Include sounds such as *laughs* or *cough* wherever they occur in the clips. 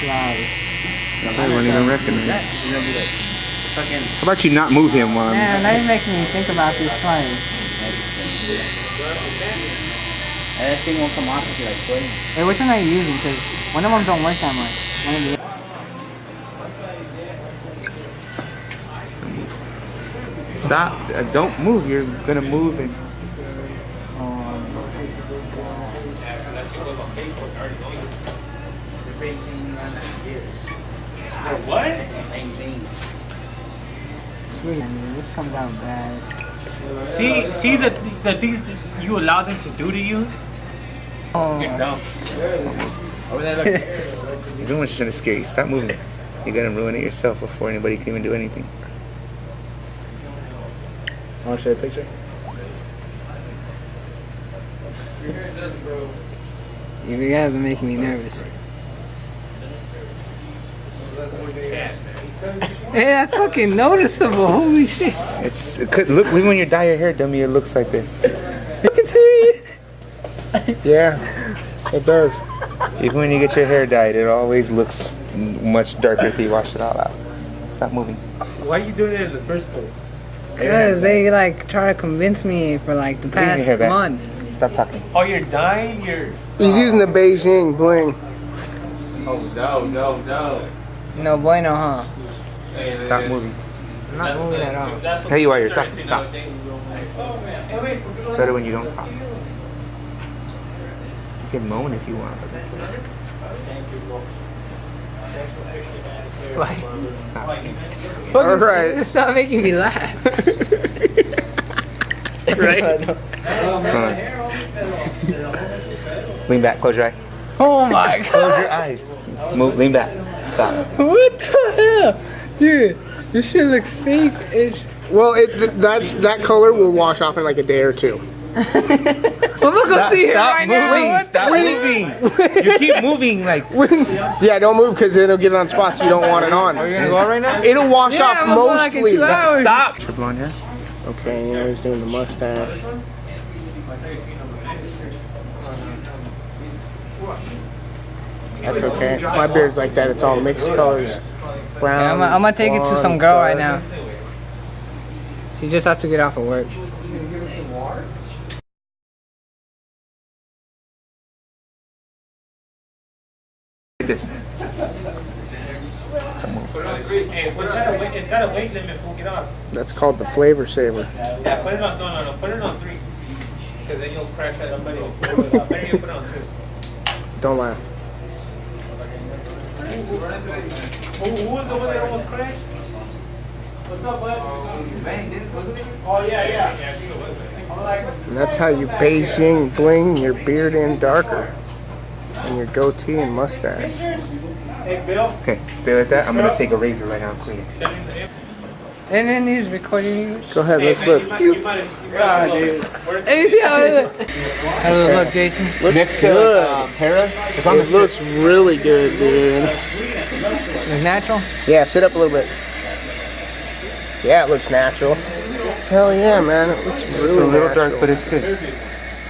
Like, I won't even recognize. that, Fucking. How about you not move him while man, that making me think about this claim. That thing won't come off if you like sweating. Hey, which one are you using? Because one of them don't work that much. One of the Stop. Uh, don't move. You're gonna move and What? sweet. I mean, this comes out bad. See, see the the things that you allow them to do to you. Oh, You're dumb. Over there, look. *laughs* you're doing what's trying to scare you. Stop moving. You're gonna ruin it yourself before anybody can even do anything. Want to show you a picture? you guys are making me nervous. Hey, that's fucking noticeable. Holy shit. It's it could look even when you dye your hair, dummy. It looks like this. Fucking serious. Yeah, it does. Even when you get your hair dyed, it always looks much darker until you wash it all out. Stop moving. Why are you doing it in the first place? Because they like try to convince me for like the Bring your past hair back. month. Stop talking. Oh, you're dying. You're. He's using the Beijing bling. Oh no, no, no. No bueno, huh? Stop moving. I'm not moving at all. There you are. You're talking. Stop. It's better when you don't talk. You can moan if you want, but that's it. Like, Stop. All right. Stop making me laugh. *laughs* *laughs* right? Come on. Lean back. Close your eye. Oh my god. Close your eyes. Move. Lean back. Stop. What the hell? Dude, this shit looks fake. It's... Well, it th- that's that color will wash off in like a day or two. *laughs* Well, look, go see it Stop right moving. now. What Stop moving. you keep moving like. *laughs* Yeah, don't move because it'll get on spots you don't want it on. Are you gonna go right now? It'll wash Yeah, off I'm going like in mostly. two hours. Stop. Your blonde hair. Okay, you know he's doing the mustache. That's okay. My beard's like that. It's all mixed colors. Brown. Yeah, I'm, gonna- I'm gonna take it to some girl right now. She just has to get off of work. This. Hey, put it on a weight, it's got a weight limit. We'll get off. That's called the flavor saver. Yeah, put it on. No, no, no. Put it on three. Because *laughs* then you'll crash at somebody. will- Better you put it on two. Don't laugh. Who, who was the one that almost crashed? What's up, bud? Oh yeah, yeah. Yeah, I think it was. And that's how you Beijing bling your beard in darker. And your goatee and mustache. Hey, Bill. Okay, stay like that. I'm gonna take a razor right now, please. Send him the And then he's recording you. Go ahead, let's look. man, you might, you might, you dude. Hey, see how it look? How does it look, Jason? Looks Next good. to uh, Paris. It's on the It looks really good, dude. Look natural? Yeah, sit up a little bit. Yeah, it looks natural. Hell yeah, man. It looks really It's a little natural. dark, but it's good.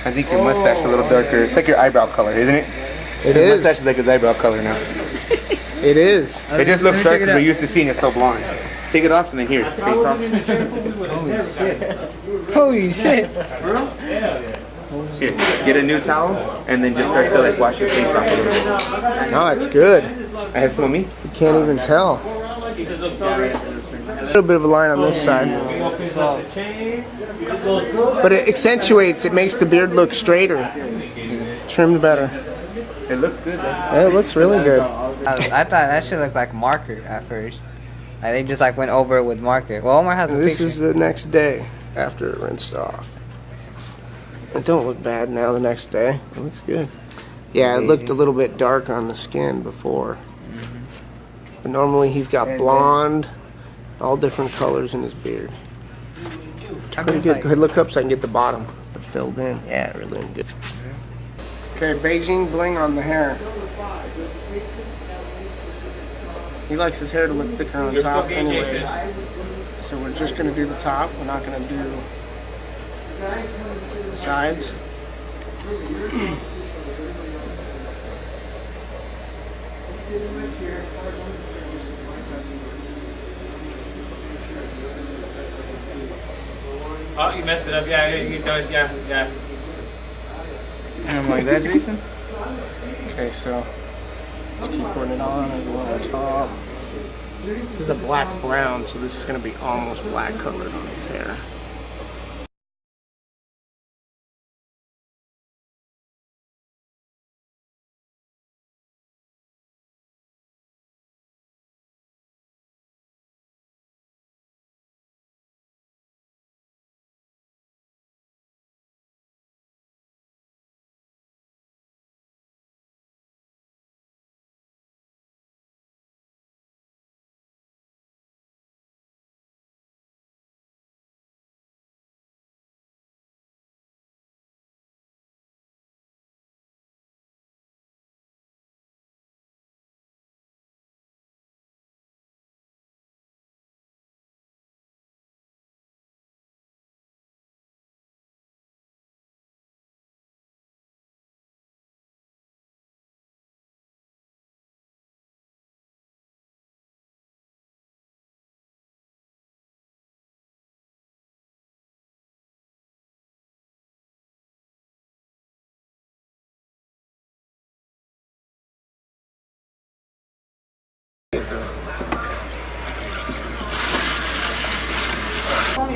I think your mustache is a little darker. It's like your eyebrow color, isn't it? It Your is. mustache is like his eyebrow color now. It is. It just looks Let me check darker it because we're used to seeing it so blonde. Take it off and then here, face off. Holy shit. Here, get a new towel and then just start to like wash your face off a little bit. No, it's good. I have some on me. You can't even tell. A little bit of a line on this side. But it accentuates, it makes the beard look straighter. Trimmed better. It looks good though. Yeah, it looks really good. I, I thought that should look like marker at first. Like they just like went over it with marker. Well, Omar has a This picture. is the next day after it rinsed off. It don't look bad now the next day. It looks good. Yeah, it looked a little bit dark on the skin before. Mm-hmm. But normally he's got blonde, all different colors in his beard. Pretty good. Go ahead, look up so I can get the bottom filled in. Yeah, really good. Mm-hmm. Okay, Beijing bling on the hair. He likes his hair to look thicker on You're top anyways. So we're just gonna do the top. We're not gonna do the sides. Oh, you messed it up. Yeah, yeah, you done. Yeah, yeah. I'm like that, Jason. Okay, so it on and on top. This is a black brown, so this is going to be almost black colored on his hair.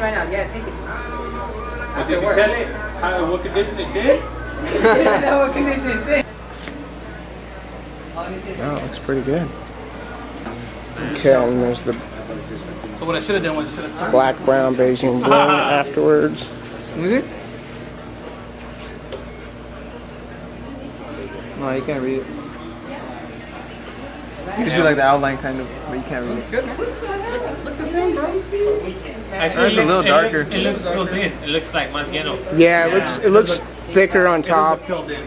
Right now. Yeah, take it. But did you tell it how, what condition it's in? I know what condition it's in. Let. It looks pretty good. Okay, and there's the So what I should have done was should have black, brown, beige, and blue *laughs* afterwards. Music? No, you can't read it. You just do like the outline kind of, but you can't read it. Actually, It's a it little looks- darker. It looks, it looks real thin. It looks like más lleno. Yeah, it looks it looks thicker on top. Filled in.